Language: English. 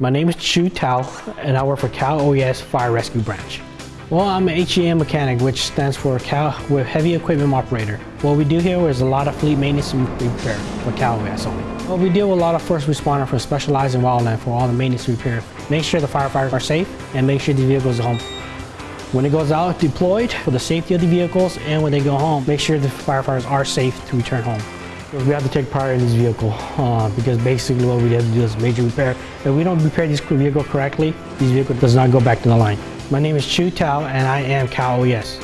My name is Chu Tao, and I work for Cal OES Fire Rescue Branch. Well, I'm an HEM mechanic, which stands for Cal with Heavy Equipment Operator. What we do here is a lot of fleet maintenance and repair for Cal OES only. Well, we deal with a lot of first responder for specialized in wildland for all the maintenance repair. Make sure the firefighters are safe and make sure the vehicles are home. When it goes out deployed for the safety of the vehicles and when they go home, make sure the firefighters are safe to return home. We have to take pride in this vehicle uh, because basically what we have to do is major repair. If we don't repair this vehicle correctly, this vehicle does not go back to the line. My name is Chu Tao and I am Cal OES.